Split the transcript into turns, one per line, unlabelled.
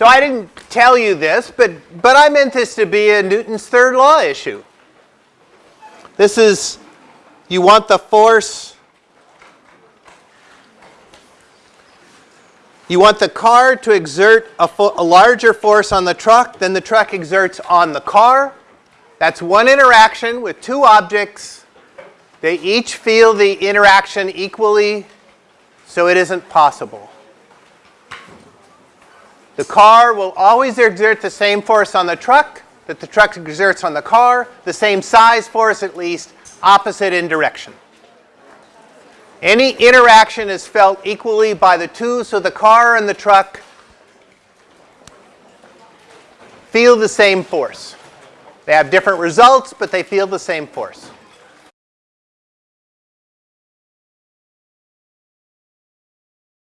So I didn't tell you this, but, but I meant this to be a Newton's third law issue. This is, you want the force, you want the car to exert a, a larger force on the truck than the truck exerts on the car. That's one interaction with two objects. They each feel the interaction equally, so it isn't possible. The car will always exert the same force on the truck that the truck exerts on the car, the same size force at least, opposite in direction. Any interaction is felt equally by the two, so the car and the truck feel the same force. They have different results, but they feel the same force.